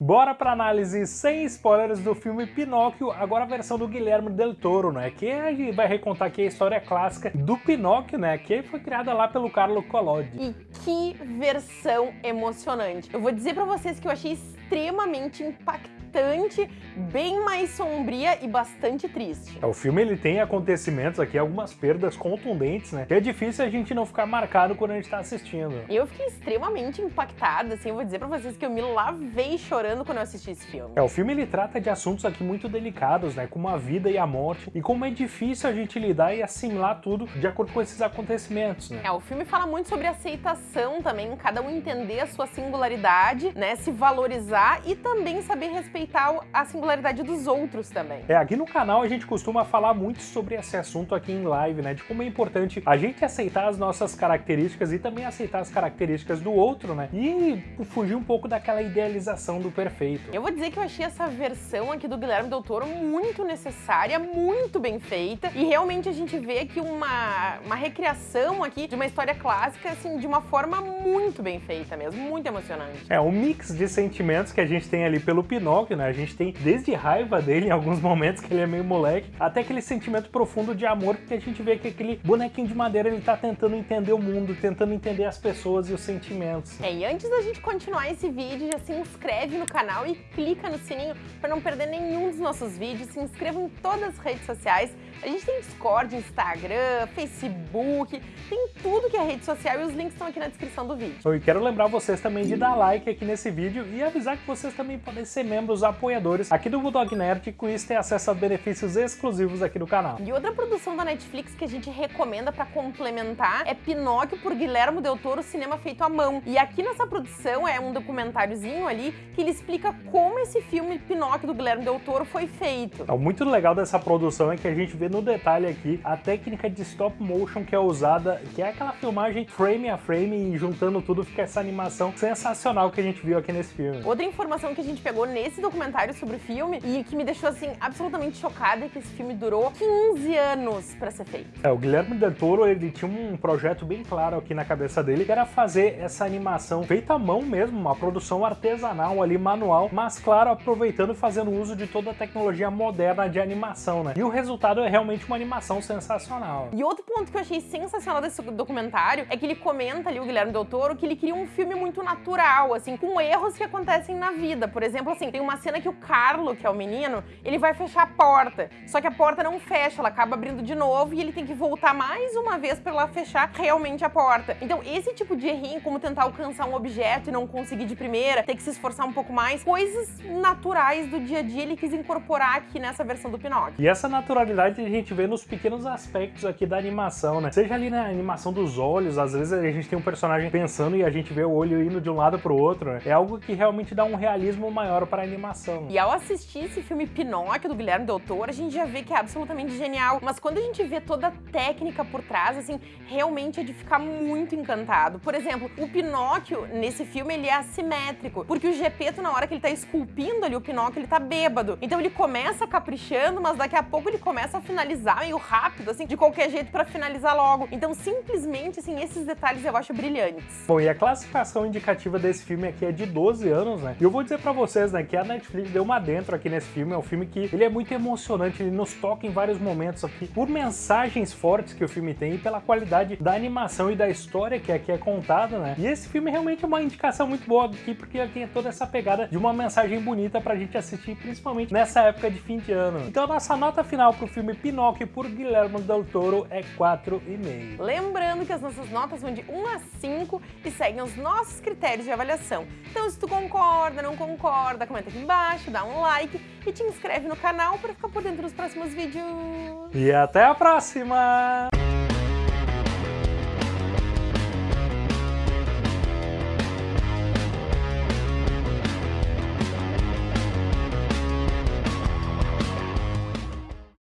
Bora pra análise sem spoilers do filme Pinóquio, agora a versão do Guilherme Del Toro, né? Que vai recontar aqui a história clássica do Pinóquio, né? Que foi criada lá pelo Carlo Collodi. E que versão emocionante! Eu vou dizer pra vocês que eu achei extremamente impactante bastante, bem mais sombria e bastante triste. É, o filme ele tem acontecimentos aqui, algumas perdas contundentes, né? Que é difícil a gente não ficar marcado quando a gente tá assistindo. Eu fiquei extremamente impactada, assim, eu vou dizer pra vocês que eu me lavei chorando quando eu assisti esse filme. É, o filme ele trata de assuntos aqui muito delicados, né? Como a vida e a morte, e como é difícil a gente lidar e assimilar tudo de acordo com esses acontecimentos, né? É, o filme fala muito sobre aceitação também, cada um entender a sua singularidade, né? Se valorizar e também saber respeitar respeitar a singularidade dos outros também. É, aqui no canal a gente costuma falar muito sobre esse assunto aqui em live, né? De como é importante a gente aceitar as nossas características e também aceitar as características do outro, né? E fugir um pouco daquela idealização do perfeito. Eu vou dizer que eu achei essa versão aqui do Guilherme Del Toro muito necessária, muito bem feita, e realmente a gente vê aqui uma, uma recriação aqui de uma história clássica, assim, de uma forma muito bem feita mesmo, muito emocionante. É, um mix de sentimentos que a gente tem ali pelo Pinóquio, né? A gente tem desde raiva dele em alguns momentos, que ele é meio moleque, até aquele sentimento profundo de amor, que a gente vê que aquele bonequinho de madeira, ele tá tentando entender o mundo, tentando entender as pessoas e os sentimentos. É, e antes da gente continuar esse vídeo, já se inscreve no canal e clica no sininho para não perder nenhum dos nossos vídeos, se inscreva em todas as redes sociais, a gente tem Discord, Instagram, Facebook, tem tudo que é rede social e os links estão aqui na descrição do vídeo. E quero lembrar vocês também de dar like aqui nesse vídeo e avisar que vocês também podem ser membros apoiadores aqui do Bulldog Nerd e com isso ter acesso a benefícios exclusivos aqui do canal. E outra produção da Netflix que a gente recomenda para complementar é Pinóquio por Guilherme Del Toro, cinema feito à mão. E aqui nessa produção é um documentáriozinho ali que ele explica como esse filme Pinóquio do Guilherme Del Toro foi feito. Então, muito legal dessa produção é que a gente vê no detalhe aqui a técnica de stop motion que é usada, que é aquela filmagem frame a frame e juntando tudo fica essa animação sensacional que a gente viu aqui nesse filme. Outra informação que a gente pegou nesse documentário sobre o filme e que me deixou assim absolutamente chocada é que esse filme durou 15 anos para ser feito. É, o Guilherme Del Toro, ele tinha um projeto bem claro aqui na cabeça dele, que era fazer essa animação feita à mão mesmo, uma produção artesanal ali, manual, mas claro, aproveitando e fazendo uso de toda a tecnologia moderna de animação, né? E o resultado é realmente uma animação sensacional. E outro ponto que eu achei sensacional desse documentário é que ele comenta ali, o Guilherme Del Toro, que ele queria um filme muito natural, assim, com erros que acontecem na vida. Por exemplo, assim, tem uma cena que o Carlo, que é o menino, ele vai fechar a porta, só que a porta não fecha, ela acaba abrindo de novo e ele tem que voltar mais uma vez para ela fechar realmente a porta. Então, esse tipo de errinho, como tentar alcançar um objeto e não conseguir de primeira, ter que se esforçar um pouco mais, coisas naturais do dia a dia ele quis incorporar aqui nessa versão do Pinóquio. E essa naturalidade a gente vê nos pequenos aspectos aqui da animação, né? Seja ali na animação dos olhos, às vezes a gente tem um personagem pensando e a gente vê o olho indo de um lado pro outro, né? É algo que realmente dá um realismo maior para a animação. E ao assistir esse filme Pinóquio do Guilherme Del Toro, a gente já vê que é absolutamente genial, mas quando a gente vê toda a técnica por trás, assim, realmente é de ficar muito encantado. Por exemplo, o Pinóquio, nesse filme, ele é assimétrico, porque o Gepeto, na hora que ele tá esculpindo ali o Pinóquio, ele tá bêbado. Então ele começa caprichando, mas daqui a pouco ele começa a finalizar meio rápido, assim, de qualquer jeito pra finalizar logo. Então, simplesmente, assim, esses detalhes eu acho brilhantes. Bom, e a classificação indicativa desse filme aqui é de 12 anos, né? E eu vou dizer pra vocês, né, que a Netflix deu uma dentro aqui nesse filme, é um filme que ele é muito emocionante, ele nos toca em vários momentos aqui, por mensagens fortes que o filme tem e pela qualidade da animação e da história que aqui é contada, né? E esse filme realmente é uma indicação muito boa aqui, porque tem toda essa pegada de uma mensagem bonita pra gente assistir, principalmente nessa época de fim de ano. Então nossa nota final pro filme Pinóquio por Guilherme Del Toro é 4,5. Lembrando que as nossas notas vão de 1 a 5 e seguem os nossos critérios de avaliação. Então se tu concorda, não concorda, comenta aqui embaixo, dá um like e te inscreve no canal para ficar por dentro dos próximos vídeos. E até a próxima!